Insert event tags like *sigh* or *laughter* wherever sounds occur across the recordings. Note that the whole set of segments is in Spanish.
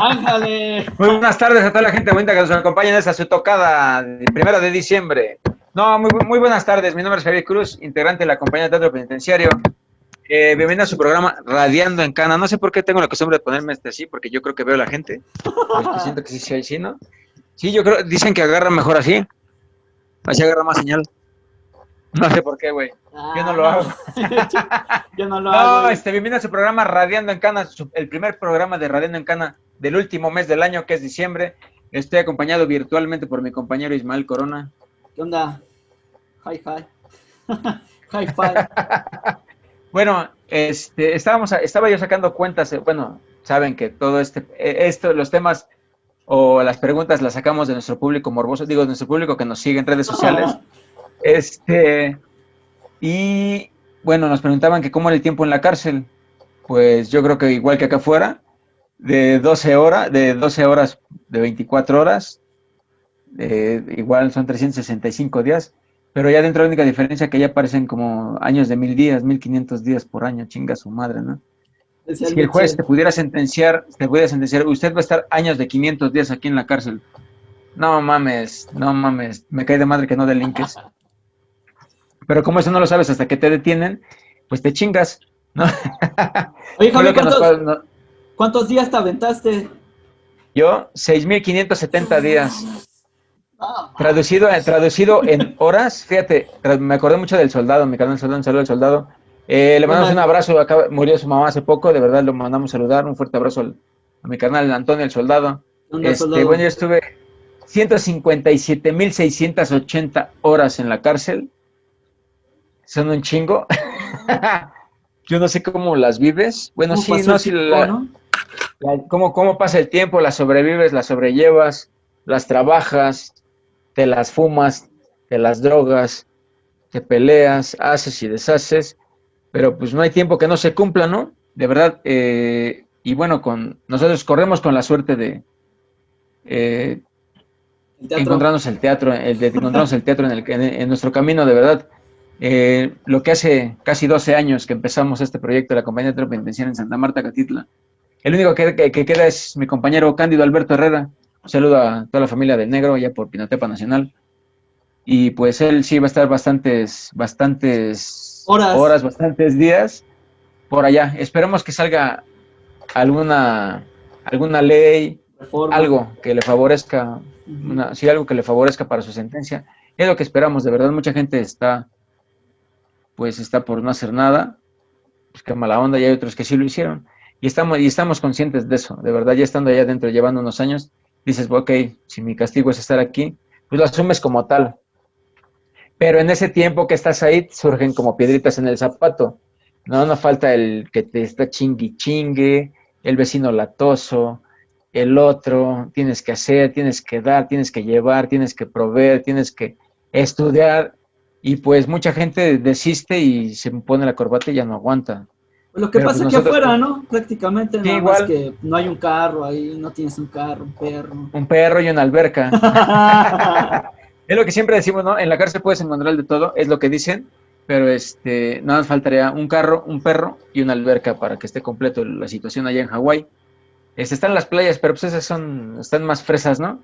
¡Ándale! Muy buenas tardes a toda la gente bonita que nos acompaña en esta su tocada, primero de diciembre. No, muy, muy buenas tardes. Mi nombre es Javier Cruz, integrante de la compañía de teatro penitenciario. Eh, bienvenido a su programa Radiando en Cana. No sé por qué tengo la costumbre de ponerme este así, porque yo creo que veo a la gente. Siento que sí, sí, sí, ¿no? Sí, yo creo, dicen que agarra mejor así. Así agarra más señal. No sé por qué, güey. Yo no lo Ah, hago. *laughs* Yo no lo No, hago. este, bienvenido a su programa Radiando en Cana, su- el primer programa de Radiando en Cana del último mes del año, que es diciembre. Estoy acompañado virtualmente por mi compañero Ismael Corona. ¿Qué onda? Hi, hi. *laughs* hi, fi. *laughs* Bueno, este, estábamos, estaba yo sacando cuentas, eh, bueno, saben que todo este, eh, esto, los temas o las preguntas las sacamos de nuestro público morboso, digo, de nuestro público que nos sigue en redes sociales. *laughs* Este, y bueno, nos preguntaban que cómo era el tiempo en la cárcel. Pues yo creo que igual que acá afuera, de 12 horas, de 12 horas, de 24 horas, eh, igual son 365 días, pero ya dentro la única diferencia que ya parecen como años de mil días, 1500 días por año, chinga su madre, ¿no? Si el juez te pudiera sentenciar, te pudiera sentenciar, usted va a estar años de 500 días aquí en la cárcel. No mames, no mames, me cae de madre que no delinques. Pero como eso no lo sabes hasta que te detienen, pues te chingas, ¿no? Oye, Fue Javi, lo que nos ¿cuántos, pa- no- cuántos días te aventaste? Yo, 6.570 días. Ah, Traducido, traducido en horas, fíjate, me acordé mucho del soldado, mi canal soldado, un saludo al soldado. Eh, le mandamos un abrazo, acá murió su mamá hace poco, de verdad lo mandamos saludar, un fuerte abrazo al- a mi canal Antonio el soldado. ¿qué onda, Este, soldado? bueno, yo estuve 157.680 horas en la cárcel. Son un chingo. *laughs* yo no sé cómo las vives. Bueno, ¿Cómo sí, no, tiempo, la- no? La- cómo, cómo pasa el tiempo, las sobrevives, las sobrellevas, las trabajas, te las fumas, te las drogas, te peleas, haces y deshaces, pero pues no hay tiempo que no se cumpla, ¿no? De verdad, eh, y bueno, con nosotros corremos con la suerte de eh, El encontrarnos el teatro, el de encontrarnos el teatro en, el, en, en nuestro camino, de verdad. Eh, lo que hace casi 12 años que empezamos este proyecto de la compañía de teatro penitenciario en Santa Marta, Catitla. El único que, que- que queda es mi compañero Cándido Alberto Herrera. Un saludo a toda la familia del Negro, allá por Pinotepa Nacional. Y pues él sí va a estar bastantes, bastantes Horas. bastantes días por allá. Esperemos que salga alguna, alguna ley, Reforma. algo que le favorezca una, sí, algo que le favorezca para su sentencia. Es lo que esperamos, de verdad, mucha gente está, pues está por no hacer nada, pues qué mala onda, y hay otros que sí lo hicieron. Y estamos, y estamos conscientes de eso, de verdad, ya estando allá adentro, llevando unos años, dices, ok, si mi castigo es estar aquí, pues lo asumes como tal. Pero en ese tiempo que estás ahí, surgen como piedritas en el zapato. No, no falta el que te está chingui chingue, el vecino latoso, el otro, tienes que hacer, tienes que dar, tienes que llevar, tienes que proveer, tienes que estudiar. Y pues mucha gente desiste y se pone la corbata y ya no aguanta. Pues lo que Pero, pasa pues, aquí nosotros- afuera, ¿no? Prácticamente, Sí, nada igual. más que no hay un carro ahí, no tienes un carro, un perro. Un perro y una alberca. *laughs* Es lo que siempre decimos, ¿no? En la cárcel puedes encontrar de todo, es lo que dicen, pero este, nada más faltaría un carro, un perro y una alberca para que esté completo la situación allá en Hawái. Este, están las playas, pero pues esas son, están más fresas, ¿no?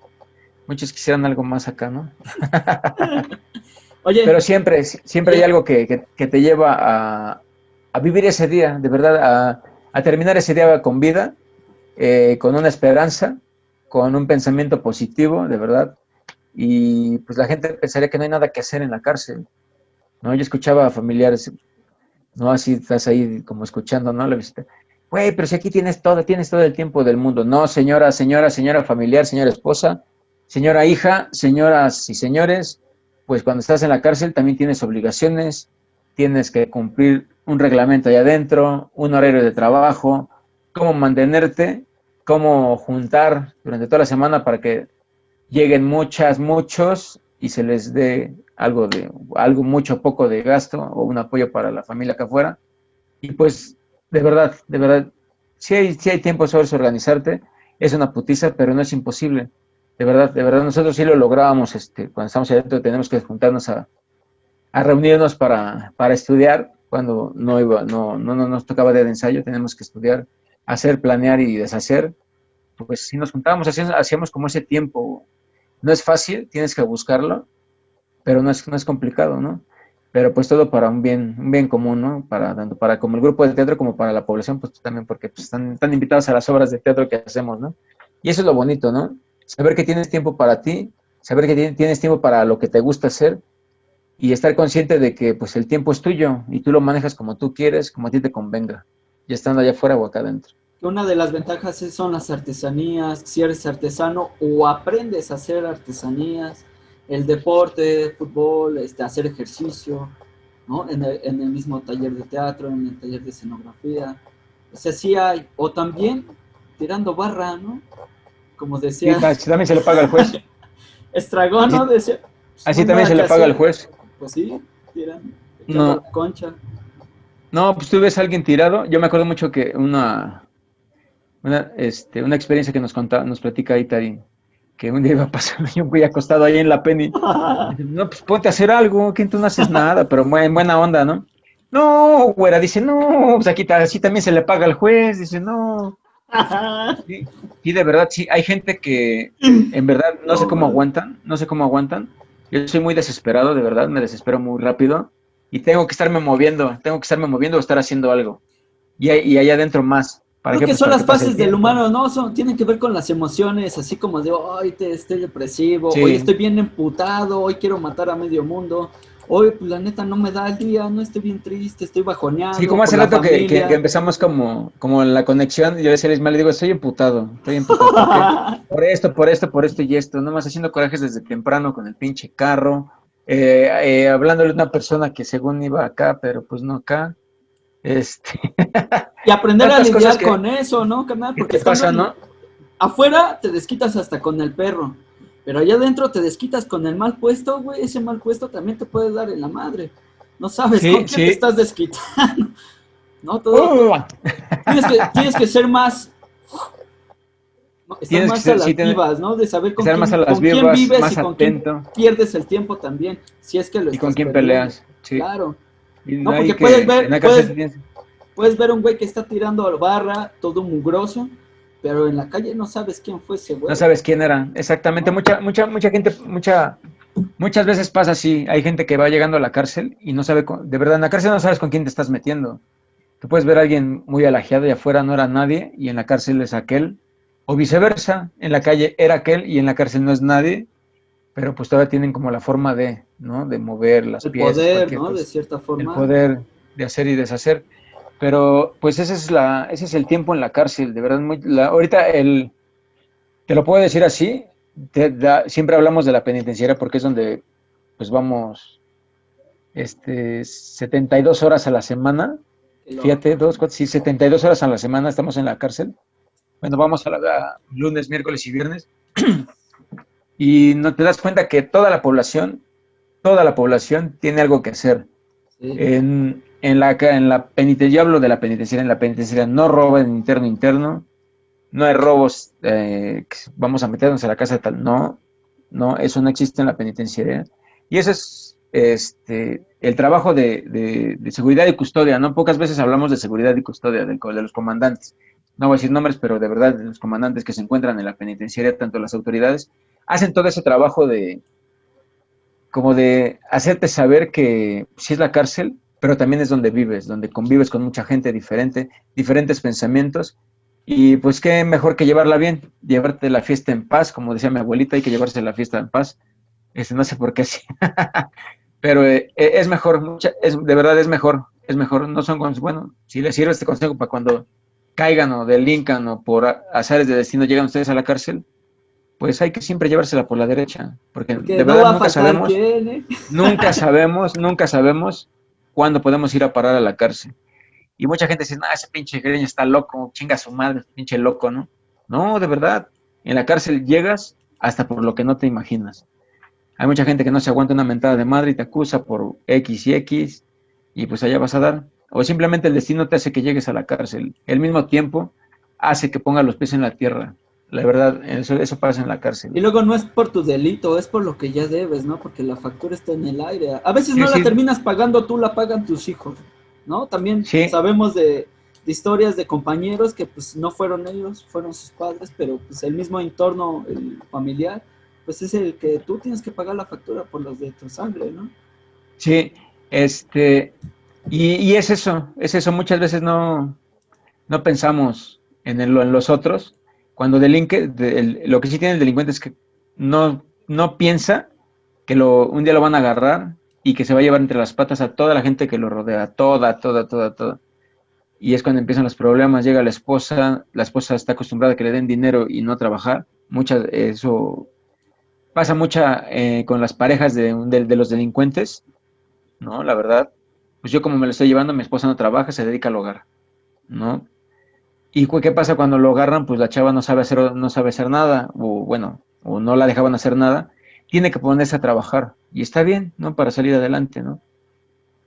Muchos quisieran algo más acá, ¿no? *laughs* Oye, Pero siempre, siempre hay algo que, que- que te lleva a, a vivir ese día, de verdad, a, a terminar ese día con vida, eh, con una esperanza, con un pensamiento positivo, de verdad. Y pues la gente pensaría que no hay nada que hacer en la cárcel. ¿no? Yo escuchaba a familiares, ¿no? Así estás ahí como escuchando, ¿no? La visita. Güey, pero si aquí tienes todo, tienes todo el tiempo del mundo. No, señora, señora, señora familiar, señora esposa, señora hija, señoras y señores, pues cuando estás en la cárcel también tienes obligaciones, tienes que cumplir un reglamento ahí adentro, un horario de trabajo, cómo mantenerte, cómo juntar durante toda la semana para que lleguen muchas, muchos y se les dé algo de, algo mucho poco de gasto o un apoyo para la familia acá afuera. Y pues, de verdad, de verdad, si hay, si hay tiempo sobre organizarte, es una putiza, pero no es imposible. De verdad, de verdad, nosotros sí lo lográbamos, este, cuando estamos adentro tenemos que juntarnos a, a reunirnos para, para estudiar, cuando no iba, no, no, no nos tocaba de ensayo, tenemos que estudiar, hacer, planear y deshacer. pues si nos juntábamos, hacíamos, hacíamos como ese tiempo. No es fácil, tienes que buscarlo, pero no es, no es complicado, ¿no? Pero pues todo para un bien, bien común, ¿no? Para, tanto para como el grupo de teatro como para la población, pues también porque pues, están, están invitados a las obras de teatro que hacemos, ¿no? Y eso es lo bonito, ¿no? Saber que tienes tiempo para ti, saber que tienes tiempo para lo que te gusta hacer y estar consciente de que pues el tiempo es tuyo y tú lo manejas como tú quieres, como a ti te convenga, ya estando allá afuera o acá adentro. Una de las ventajas son las artesanías, si eres artesano o aprendes a hacer artesanías, el deporte, fútbol, este, hacer ejercicio, ¿no? En el, en el mismo taller de teatro, en el taller de escenografía. O sea, sí hay, o también tirando barra, ¿no? Como decía. Sí, también se le paga al juez. *laughs* Estragón, ¿no? Decía, Así también se le paga al juez. Pues sí, tiran, No. concha. No, pues tú ves a alguien tirado. Yo me acuerdo mucho que una, una, este, una experiencia que nos contaba, nos platica ahí Tari, que un día iba a pasar *laughs* yo fui acostado ahí en la penny. *laughs* No, pues ponte a hacer algo, que tú no haces nada, pero en buena onda, ¿no? No, güera, dice, no, pues aquí así también se le paga al juez, dice, no. Sí, y de verdad, sí, hay gente que en verdad no sé cómo aguantan, no sé cómo aguantan. Yo soy muy desesperado, de verdad, me desespero muy rápido y tengo que estarme moviendo, tengo que estarme moviendo o estar haciendo algo. Y, y allá adentro más. ¿Para Creo que son las fases del humano, ¿no? Son, tienen que ver con las emociones, así como de, hoy te, estoy depresivo, sí. hoy estoy bien emputado, hoy quiero matar a medio mundo, hoy pues la neta no me da el día, no estoy bien triste, estoy bajoneado. Sí, como hace rato que, que, que, empezamos como, como la conexión, yo decía a Ismael, le digo, estoy emputado, estoy emputado. por *laughs* esto, por esto, por esto y esto, nomás haciendo corajes desde temprano con el pinche carro, eh, eh, hablándole a una persona que según iba acá, pero pues no acá. Este... Y aprender a lidiar que, con eso, ¿no, carnal? Porque ¿Qué pasa, no? Afuera te desquitas hasta con el perro, pero allá adentro te desquitas con el mal puesto, güey. Ese mal puesto también te puede dar en la madre. No sabes sí, con sí. te estás desquitando. *laughs* ¿No? Todo. Uh. Tienes, que, tienes que ser más. Estar más a las sí, vivas, ¿no? De saber con, quién, más a las con vivas, quién vives más y con atento. quién pierdes el tiempo también. Si es que lo Y con quién peleas. Sí. Claro. Y No, porque que- puedes ver- puedes- tienes- Puedes ver un güey que está tirando barra, todo mugroso, pero en la calle no sabes quién fue ese güey. No sabes quién era. Exactamente. Mucha, mucha, mucha gente, mucha, muchas veces pasa así. Hay gente que va llegando a la cárcel y no sabe, con- de verdad, en la cárcel no sabes con quién te estás metiendo. Tú puedes ver a alguien muy alajeado y afuera no era nadie y en la cárcel es aquel. O viceversa, en la calle era aquel y en la cárcel no es nadie, pero pues todavía tienen como la forma de, ¿no? De mover las el piezas. poder, ¿no? pues, de cierta el forma. poder de hacer y deshacer. Pero pues ese es, la, ese es el tiempo en la cárcel, de verdad. Muy, la- ahorita el, te lo puedo decir así, te da- siempre hablamos de la penitenciaria porque es donde pues vamos este, 72 horas a la semana. Fíjate, dos, cuatro, sí, 72 horas a la semana estamos en la cárcel. Bueno, vamos a la a lunes, miércoles y viernes. *clears throat* y no te das cuenta que toda la población, toda la población tiene algo que hacer. sí. En, en la, en la penitenciaria, yo hablo de la penitenciaria, en la penitenciaria no roban interno interno, no hay robos, eh, vamos a meternos a la casa de tal, no, no, eso no existe en la penitenciaria. Y ese es este, el trabajo de, de- de seguridad y custodia, ¿no? Pocas veces hablamos de seguridad y custodia co- de los comandantes. No voy a decir nombres, pero de verdad, de los comandantes que se encuentran en la penitenciaria, tanto las autoridades, hacen todo ese trabajo de, como de hacerte saber que sí es la cárcel, pero también es donde vives, donde convives con mucha gente diferente, diferentes pensamientos, y pues qué mejor que llevarla bien, llevarte la fiesta en paz, como decía mi abuelita, hay que llevarse la fiesta en paz, este, no sé por qué sí, *laughs* pero eh, eh, es mejor, mucha- es, de verdad es mejor, es mejor, no son, bueno, si les sirve este consejo para cuando caigan o delincan o por azares de destino llegan ustedes a la cárcel, pues hay que siempre llevársela por la derecha, porque, Porque de verdad a nunca sabemos quién, ¿eh? nunca sabemos, nunca sabemos cuándo podemos ir a parar a la cárcel. Y mucha gente dice, no, ese pinche greño está loco, chinga su madre, pinche loco, ¿no? No, de verdad, en la cárcel llegas hasta por lo que no te imaginas. Hay mucha gente que no se aguanta una mentada de madre y te acusa por X y X, y pues allá vas a dar. O simplemente el destino te hace que llegues a la cárcel. El mismo tiempo hace que pongas los pies en la tierra. La verdad, eso, eso pasa en la cárcel. Y luego no es por tu delito, es por lo que ya debes, ¿no? Porque la factura está en el aire. A veces Sí, no sí. la terminas pagando tú, la pagan tus hijos, ¿no? También Sí. sabemos de, de historias de compañeros que pues no fueron ellos, fueron sus padres, pero pues el mismo entorno el familiar, pues es el que tú tienes que pagar la factura por los de tu sangre, ¿no? Sí, este, y, es eso, es eso, muchas veces no, no pensamos en, el, en los otros, cuando delinque, lo que sí tiene el delincuente es que no, no piensa que un día lo van a agarrar y que se va a llevar entre las patas a toda la gente que lo rodea, toda, toda, toda, toda. Y es cuando empiezan los problemas, llega la esposa, la esposa está acostumbrada a que le den dinero y no trabajar. Muchas, eso pasa mucha eh, con las parejas de, de, los delincuentes, ¿no? La verdad, pues yo como me lo estoy llevando, mi esposa no trabaja, se dedica al hogar, ¿no? ¿Y qué pasa cuando lo agarran? Pues la chava no sabe hacer, no sabe hacer nada, o bueno, o no la dejaban hacer nada, tiene que ponerse a trabajar, y está bien, ¿no? Para salir adelante, ¿no?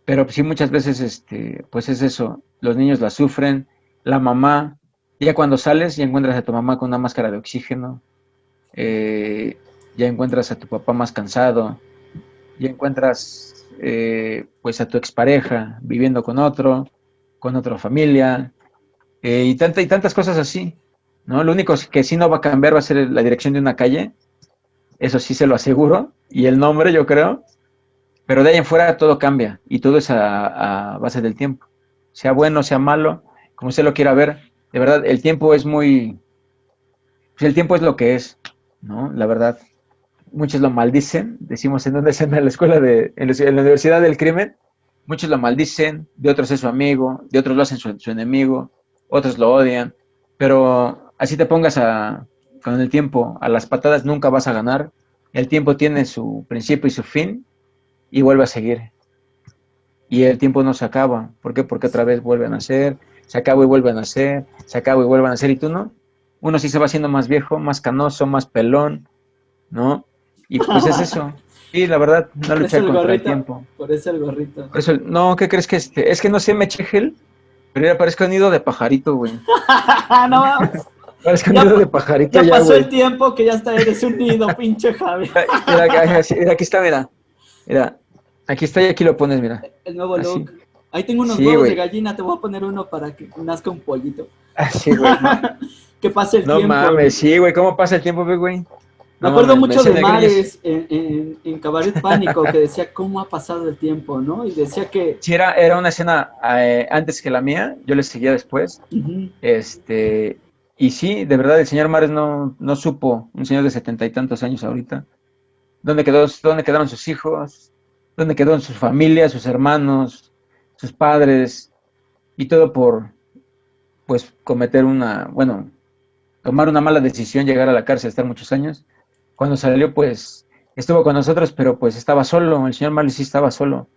Pero sí muchas veces, este, pues es eso, los niños la sufren, la mamá, ya cuando sales ya encuentras a tu mamá con una máscara de oxígeno, eh, ya encuentras a tu papá más cansado, ya encuentras eh, pues a tu expareja viviendo con otro, con otra familia, eh, y, tanta, y tantas cosas así, ¿no? Lo único que sí no va a cambiar va a ser la dirección de una calle, eso sí se lo aseguro, y el nombre yo creo, pero de ahí en fuera todo cambia, y todo es a, base del tiempo, sea bueno, sea malo, como usted lo quiera ver, de verdad, el tiempo es muy, pues el tiempo es lo que es, ¿no? La verdad muchos lo maldicen, decimos en donde es en la escuela de, en la universidad del crimen, muchos lo maldicen, de otros es su amigo, de otros lo hacen su, enemigo, otros lo odian, pero así te pongas a, con el tiempo, a las patadas nunca vas a ganar, el tiempo tiene su principio y su fin, y vuelve a seguir. Y el tiempo no se acaba, ¿por qué? Porque otra vez vuelven a nacer, se acaba y vuelven a nacer, se acaba y vuelven a nacer, y tú no. Uno sí se va haciendo más viejo, más canoso, más pelón, ¿no? Y pues es eso. *laughs* Sí, la verdad, no luchar contra el tiempo. Por eso el gorrito. Por eso, no, ¿qué crees que este? Es que no sé, me eché gel, pero ya parezco un nido de pajarito, güey. *laughs* no vamos. Parezco un nido de pajarito ya. pasó el tiempo que ya está, eres un nido, *laughs* pinche Javi. Mira, aquí está, mira. Mira, aquí está y aquí lo pones, mira. El nuevo look. Ahí tengo unos huevos de gallina, te voy a poner uno para que nazca un pollito. Así, güey. *laughs* que pase el tiempo. No mames, sí, güey, ¿cómo pasa el tiempo, güey? Me acuerdo mucho de Mares en, en, Cabaret Pánico, que decía cómo ha pasado el tiempo, ¿no? Y decía que... Sí, era, era una escena eh, antes que la mía, yo le seguía después. este Y sí, de verdad, el señor Mares no, no supo, un señor de setenta y tantos años ahorita, dónde, quedó, dónde quedaron sus hijos, dónde quedó sus familias, sus hermanos, sus padres, y todo por, pues, cometer una, bueno, tomar una mala decisión, llegar a la cárcel, estar muchos años cuando salió, pues, estuvo con nosotros, pero pues estaba solo, el señor Marley sí estaba solo.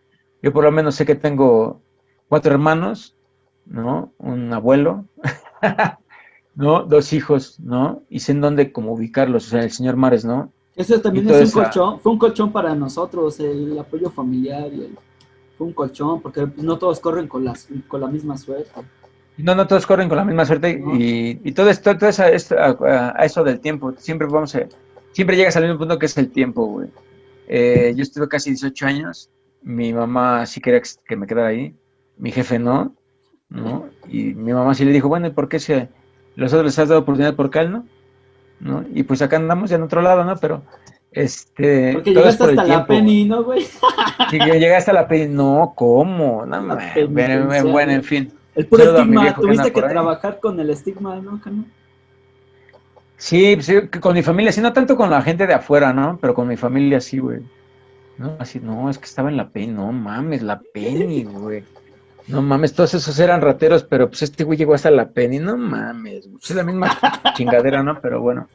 Yo por lo menos sé que tengo cuatro hermanos, ¿no? Un abuelo, *laughs* ¿no? Dos hijos, ¿no? Y sé en dónde como ubicarlos, o sea, el señor Mares, ¿no? Eso también es un colchón, fue un colchón para nosotros, el apoyo familiar y el, fue un colchón, porque no todos corren con, las, con la misma suerte. No, no todos corren con la misma suerte y, todo esto, todo eso, a, a, eso del tiempo, siempre vamos a siempre llegas al mismo punto que es el tiempo, güey. Eh, yo estuve casi 18 años, mi mamá sí quería que me quedara ahí, mi jefe no, ¿no? Y mi mamá sí le dijo, bueno, ¿y por qué si los otros les has dado oportunidad por qué no? ¿no? Y pues acá andamos ya en otro lado, ¿no? Pero, este... Porque llegaste hasta la Penny, ¿no, güey? Sí, llegaste hasta la Penny, no, ¿cómo? No, bueno, en fin. El puro estigma, tuviste que, trabajar con el estigma, ¿no? ¿no? Sí, sí, con mi familia, sí, no tanto con la gente de afuera, ¿no? Pero con mi familia sí, güey. No, así, no, es que estaba en la Penny, no mames, la Penny, güey. No mames, todos esos eran rateros, pero pues este güey llegó hasta la Penny, no mames, Es la misma *laughs* chingadera, ¿no? Pero bueno.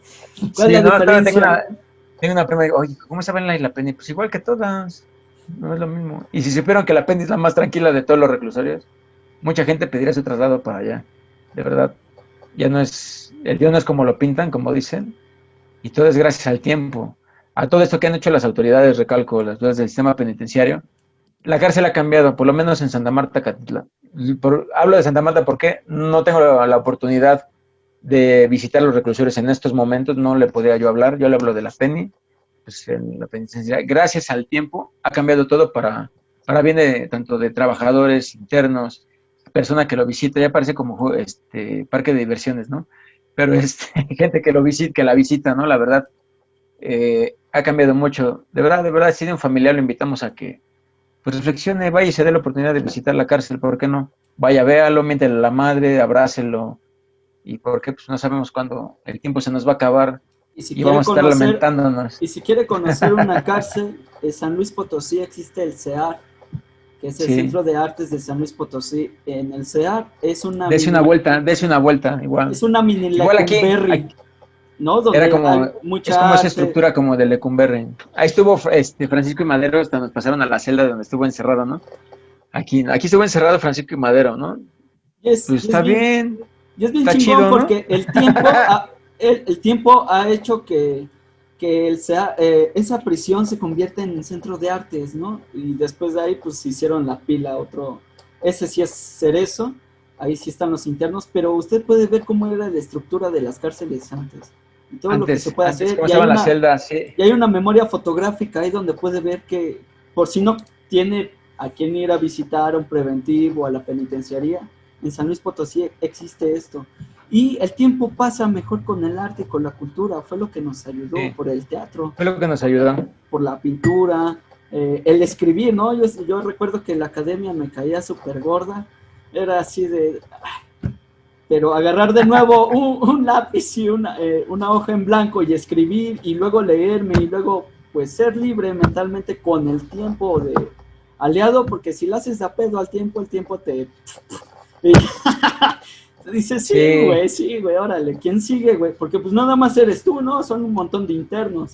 ¿Cuál sí, no, tengo una, tengo una prima digo, oye, ¿cómo saben la, la Penny? Pues igual que todas, no es lo mismo. Y si supieron que la Penny es la más tranquila de todos los reclusorios, mucha gente pediría su traslado para allá, de verdad ya no es, el Dios no es como lo pintan, como dicen, y todo es gracias al tiempo. A todo esto que han hecho las autoridades, recalco, las dudas del sistema penitenciario, la cárcel ha cambiado, por lo menos en Santa Marta, Catitla. hablo de Santa Marta porque no tengo la, oportunidad de visitar los reclusores en estos momentos, no le podría yo hablar, yo le hablo de la PENI, pues en la penitenciaria, gracias al tiempo ha cambiado todo para, para bien de, tanto de trabajadores internos, persona que lo visita, ya parece como este parque de diversiones, ¿no? Pero este, *laughs* gente que lo visita, que la visita, ¿no? La verdad, eh, ha cambiado mucho. De verdad, de verdad, si de un familiar lo invitamos a que pues reflexione, vaya y se dé la oportunidad de visitar la cárcel, ¿por qué no? Vaya, véalo, miéntele a la madre, abrácelo, y porque pues no sabemos cuándo el tiempo se nos va a acabar y, si vamos a estar lamentándonos. Y si quiere conocer una cárcel, en San Luis Potosí existe el CEAR, que es el Centro de Artes de San Luis Potosí. En el CEAR es una... Dese una vuelta, dese una vuelta, igual. Es una mini igual aquí, ¿no? Donde era como, mucha es como esa estructura como de Lecumberri. Ahí estuvo este, Francisco y Madero, hasta nos pasaron a la celda donde estuvo encerrado, ¿no? Aquí, aquí estuvo encerrado Francisco y Madero, ¿no? pues está bien, Y es bien chingón porque el tiempo el, tiempo ha hecho que, el sea, eh, esa prisión se convierta en un centro de artes, ¿no? Y después de ahí, pues hicieron la pila, otro, ese sí es cerezo, ahí sí están los internos, pero usted puede ver cómo era la estructura de las cárceles antes. Y todo lo que se puede hacer. Y hay, una, y hay una memoria fotográfica ahí donde puede ver que, por si no tiene a quién ir a visitar, a un preventivo, a la penitenciaría, en San Luis Potosí existe esto. Y el tiempo pasa mejor con el arte con la cultura, fue lo que nos ayudó por el teatro. Fue lo que nos ayudó. Por la pintura, eh, el escribir, ¿no? Yo, yo recuerdo que la academia me caía súper gorda, era así de... Pero agarrar de nuevo *laughs* un, lápiz y una, eh, una hoja en blanco y escribir y luego leerme y luego pues ser libre mentalmente con el tiempo de aliado, porque si lo haces a pedo al tiempo, el tiempo te... *laughs* Dice, sí, güey, sí, güey, órale, ¿quién sigue, güey? Porque pues nada más eres tú, ¿no? Son un montón de internos.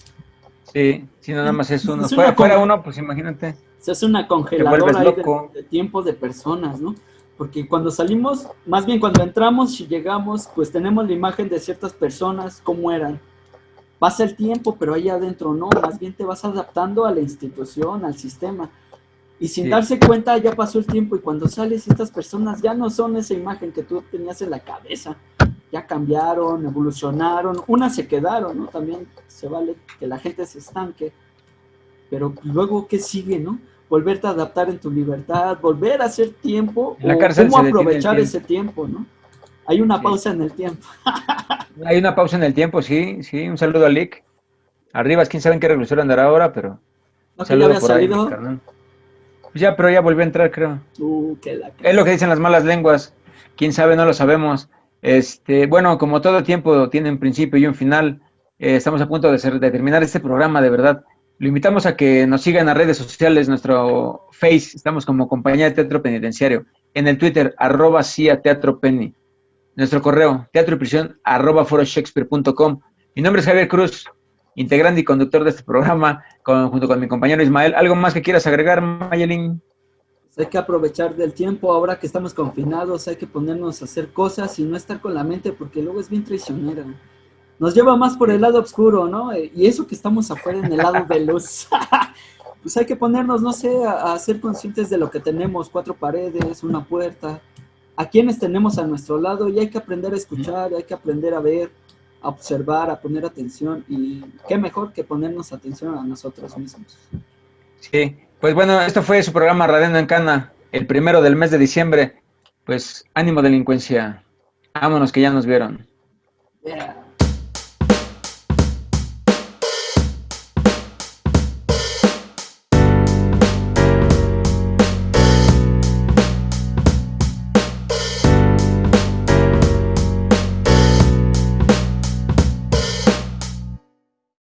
Sí, sí, nada más es uno. fuera, fuera, uno, pues imagínate. Se hace una congeladora ahí de, tiempo de personas, ¿no? Porque cuando salimos, más bien cuando entramos y llegamos, pues tenemos la imagen de ciertas personas, cómo eran. Pasa el tiempo, pero ahí adentro no, más bien te vas adaptando a la institución, al sistema. Y sin darse cuenta ya pasó el tiempo y cuando sales estas personas ya no son esa imagen que tú tenías en la cabeza. Ya cambiaron, evolucionaron, unas se quedaron, ¿no? También se vale que la gente se estanque. Pero luego, ¿qué sigue, no? Volverte a adaptar en tu libertad, volver a hacer tiempo, la o cómo aprovechar ese tiempo, ¿no? Hay una pausa en el tiempo. *laughs* Hay una pausa en el tiempo, sí, sí. Un saludo a Lick. Arriba, quién sabe en qué regresó andará ahora, pero... No, que ya había salido. Ya, pero ya volvió a entrar, creo. Uh, es lo que dicen las malas lenguas. Quién sabe, no lo sabemos. Este, bueno, como todo tiempo tiene un principio y un final, eh, estamos a punto de, terminar este programa, de verdad. Lo invitamos a que nos sigan en las redes sociales, nuestro Face, estamos como Compañía de Teatro Penitenciario. En el Twitter, arroba CIA Teatro Penny. Nuestro correo, teatro y prisión, arroba foroshakespeare.com. Mi nombre es Javier Cruz integrante y conductor de este programa, junto con mi compañero Ismael. ¿Algo más que quieras agregar, Mayelin? Hay que aprovechar del tiempo, ahora que estamos confinados, hay que ponernos a hacer cosas y no estar con la mente, porque luego es bien traicionera. Nos lleva más por el lado oscuro, ¿no? Y eso que estamos afuera en el lado de luz. *laughs* pues hay que ponernos, no sé, a, a, ser conscientes de lo que tenemos, cuatro paredes, una puerta, a quienes tenemos a nuestro lado y hay que aprender a escuchar, hay que aprender a ver, a observar, a poner atención y qué mejor que ponernos atención a nosotros mismos. Sí, pues bueno, esto fue su programa Radeno en Cana, el primero del mes de diciembre. Pues ánimo delincuencia, vámonos que ya nos vieron.